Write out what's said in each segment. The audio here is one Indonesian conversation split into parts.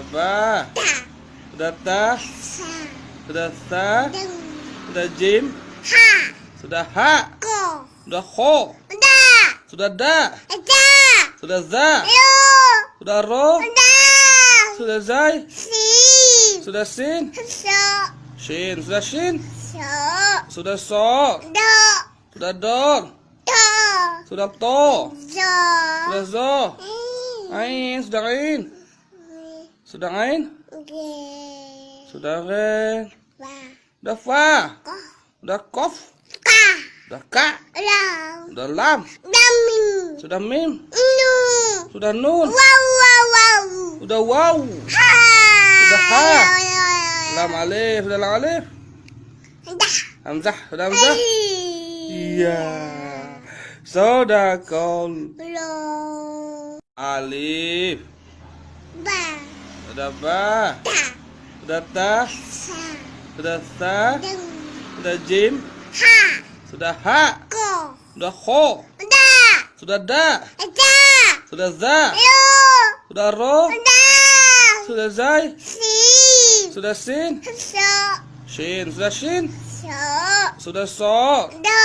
Ta. Sudah ta. Sudah sa. Sudah jim. Ha. Sudah ha. Ko. Sudah kho. Da. Sudah da. Da. Sudah za. Yo. Sudah ro. Da. Sudah zai. Si. Sudah sin. So. Shin. Sudah shin. So. Sudah so. Do. Sudah don. Do. Sudah to. Zo. Sudah zo. Hmm. Ain. Sudah ain. Sudah ain. Ge. Sudah ren. Sudah fa. Sudah kof. Ka. Sudah ka. Lam. Sudah lam. Damin. Sudah mim. Nu. Sudah nun. Wow wow wow. Sudah wow. Ha. Sudah ha. Lam alif. Sudah lam alif. Dah. Hamzah. Sudah hamzah. Iya. Sudah kol. Alif. Ba. Sudah ba. Ta. Sudah ta. Sudah jim. Ha. Sudah ha. Ko. Sudah kho. Da. Sudah da. Da. Sudah za. Yo. Sudah ro. Da. Sudah zai. Si. Sudah sin. So. Shin. Sudah shin. So. Sudah so. Do.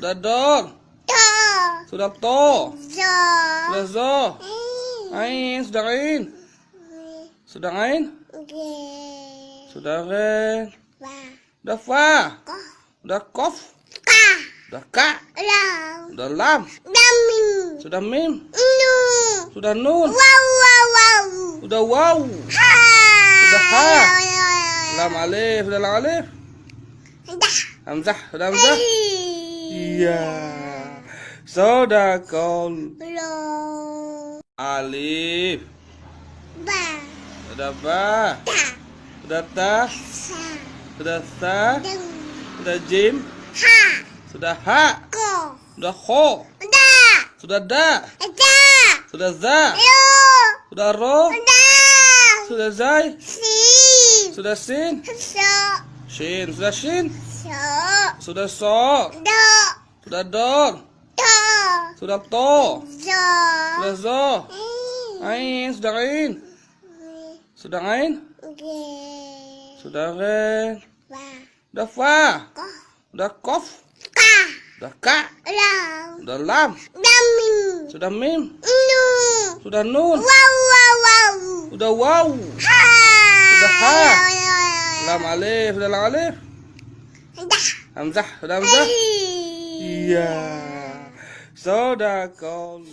Sudah don. Do. Sudah to. Zo. Sudah zo. Ain. Sudah ain. Sudah ain. Ge. Sudah ren. Sudah fa. Ko. Sudah kof. Ka. Sudah ka. Lam. Sudah lam. Damin. Sudah mim. Nu. Sudah nun. Wow wow wow. Sudah wow. Ha. Sudah ha. Lam alif. Sudah lam alif. Dah. Hamzah. Sudah hamzah. Iya. Sudah. Lo. Alif. Sudah ba. Sudah ta. Sudah sa. Sudah jim. Ha. Sudah ha. Ko. Sudah kho. Da. Sudah da. Da. Sudah za. Yo. Sudah ro. Da. Sudah zai. Si. Sudah sin. So. Shin. Sudah shin. So. Sudah so. Do. Sudah don. Do. Sudah to. Zo. Sudah zo. Ain. Sudah ain. Sudah ain. Ge. Sudah ren. Sudah fa. Sudah kof. Ka. Sudah ka. Lam. Sudah lam. Damin. Sudah mim. Nu. Sudah nun. Wow wow wow. Sudah wow. Ha. Sudah ha. Lam alif. Sudah lam alif. Dah. Hamzah. Sudah hamzah. Iya. Sudah kol.